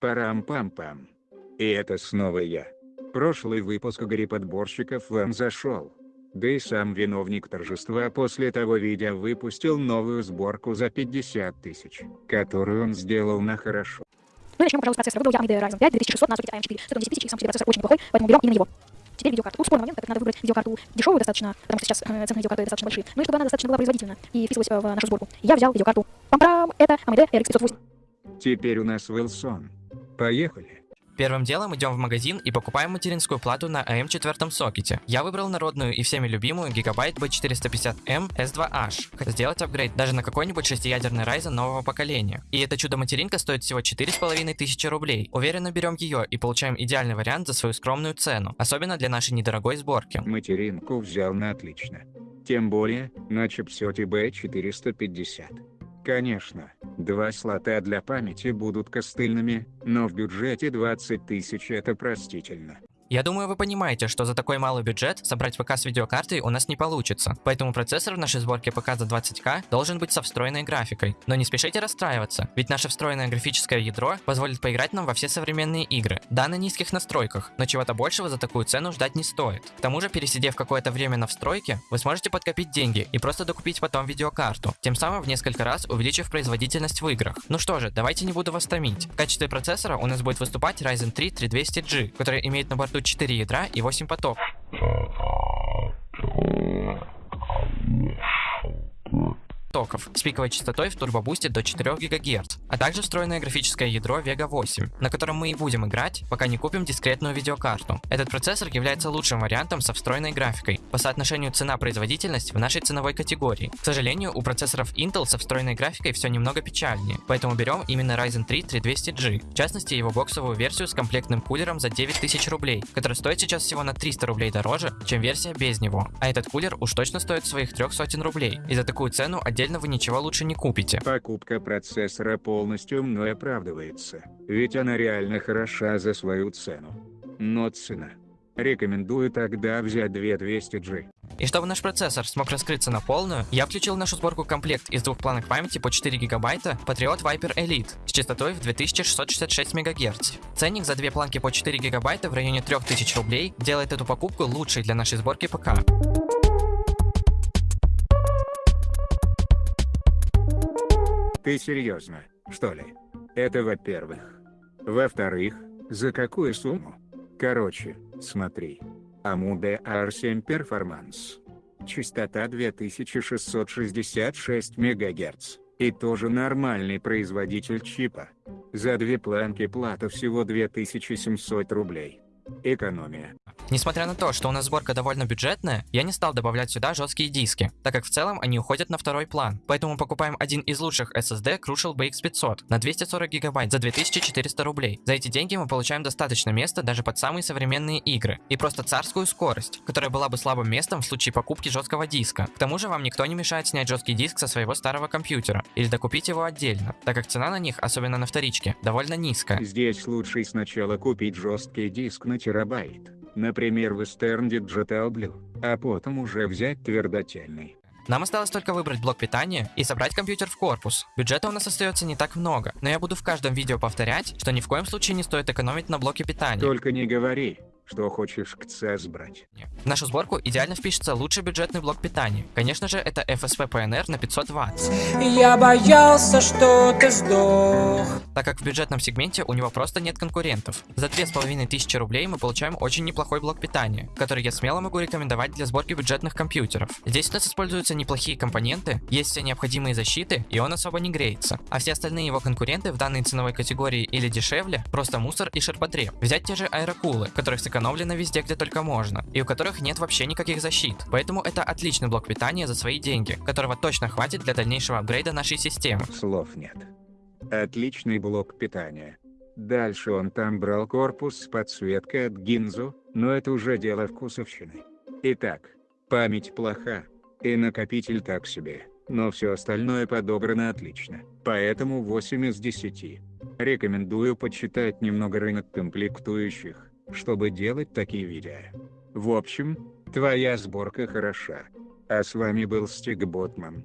Парам-пам-пам. И это снова я. Прошлый выпуск Игоря Подборщиков вам зашел. Да и сам виновник торжества после того видео выпустил новую сборку за 50 тысяч, которую он сделал на хорошо. Ну и начнем, пожалуйста, с процессора. Выбрал я AMD Ryzen 5 2600 на сокете AM4. 110 тысяч, и сам по себе процессор очень неплохой, поэтому берем именно его. Теперь видеокарта. Тут спорный момент, так как надо выбрать видеокарту дешевую достаточно, потому что сейчас э, цены видеокарты достаточно большие, ну и чтобы она достаточно была производительна и вписывалась э, в нашу сборку. Я взял видеокарту. Пам-парам! Это AMD RX 508. Теперь у нас Wilson. Поехали. Первым делом идем в магазин и покупаем материнскую плату на AM4 сокете. Я выбрал народную и всеми любимую Gigabyte B450M S2H. Сделать апгрейд даже на какой-нибудь шестиядерный Ryzen нового поколения. И это чудо-материнка стоит всего 4500 рублей. Уверенно берем ее и получаем идеальный вариант за свою скромную цену. Особенно для нашей недорогой сборки. Материнку взял на отлично. Тем более, на чипсете B450. Конечно, два слота для памяти будут костыльными, но в бюджете 20 тысяч это простительно. Я думаю, вы понимаете, что за такой малый бюджет собрать ПК с видеокартой у нас не получится. Поэтому процессор в нашей сборке ПК за 20к должен быть со встроенной графикой. Но не спешите расстраиваться, ведь наше встроенное графическое ядро позволит поиграть нам во все современные игры. Да, на низких настройках, но чего-то большего за такую цену ждать не стоит. К тому же, пересидев какое-то время на встройке, вы сможете подкопить деньги и просто докупить потом видеокарту, тем самым в несколько раз увеличив производительность в играх. Ну что же, давайте не буду вас томить. В качестве процессора у нас будет выступать Ryzen 3 3200G, который имеет на борту борту 4 ядра и 8 потоков токов с пиковой частотой в турбобусте до 4 ГГц, а также встроенное графическое ядро Vega 8, на котором мы и будем играть, пока не купим дискретную видеокарту. Этот процессор является лучшим вариантом со встроенной графикой по соотношению цена-производительность в нашей ценовой категории. К сожалению, у процессоров Intel со встроенной графикой все немного печальнее, поэтому берем именно Ryzen 3 3200G, в частности его боксовую версию с комплектным кулером за 9000 рублей, который стоит сейчас всего на 300 рублей дороже, чем версия без него. А этот кулер уж точно стоит своих трех сотен рублей, и за такую цену отдельно вы ничего лучше не купите. Покупка процессора полностью мной оправдывается, ведь она реально хороша за свою цену. Но цена. Рекомендую тогда взять 2200G. И чтобы наш процессор смог раскрыться на полную, я включил в нашу сборку комплект из двух планок памяти по 4 гигабайта Patriot Viper Elite с частотой в 2666 МГц. Ценник за две планки по 4 гигабайта в районе 3000 рублей делает эту покупку лучшей для нашей сборки ПК. Ты серьезно, что ли? Это во-первых. Во-вторых, за какую сумму? Короче, смотри. AMD R7 Performance. Частота 2666 МГц. И тоже нормальный производитель чипа. За две планки плата всего 2700 рублей. Экономия. Несмотря на то, что у нас сборка довольно бюджетная, я не стал добавлять сюда жесткие диски, так как в целом они уходят на второй план. Поэтому покупаем один из лучших SSD Crucial BX500 на 240 гигабайт за 2400 рублей. За эти деньги мы получаем достаточно места даже под самые современные игры. И просто царскую скорость, которая была бы слабым местом в случае покупки жесткого диска. К тому же вам никто не мешает снять жесткий диск со своего старого компьютера или докупить его отдельно, так как цена на них, особенно на вторичке, довольно низкая. Здесь лучше сначала купить жесткий диск на терабайт например Western Digital Blue, а потом уже взять твердотельный. Нам осталось только выбрать блок питания и собрать компьютер в корпус. Бюджета у нас остается не так много, но я буду в каждом видео повторять, что ни в коем случае не стоит экономить на блоке питания. Только не говори, что хочешь к ЦС брать. В нашу сборку идеально впишется лучший бюджетный блок питания. Конечно же, это FSP PNR на 500 Вт. Я боялся, что ты сдох. Так как в бюджетном сегменте у него просто нет конкурентов. За 2500 рублей мы получаем очень неплохой блок питания, который я смело могу рекомендовать для сборки бюджетных компьютеров. Здесь у нас используются неплохие компоненты, есть все необходимые защиты, и он особо не греется. А все остальные его конкуренты в данной ценовой категории или дешевле, просто мусор и ширпотреб. Взять те же аэрокулы, которых сэкономили сэкономлено везде, где только можно, и у которых нет вообще никаких защит. Поэтому это отличный блок питания за свои деньги, которого точно хватит для дальнейшего апгрейда нашей системы. Слов нет. Отличный блок питания. Дальше он там брал корпус с подсветкой от Гинзу, но это уже дело вкусовщины. Итак, память плоха, и накопитель так себе, но все остальное подобрано отлично, поэтому 8 из 10. Рекомендую почитать немного рынок комплектующих чтобы делать такие видео. В общем, твоя сборка хороша. А с вами был Стиг Ботман.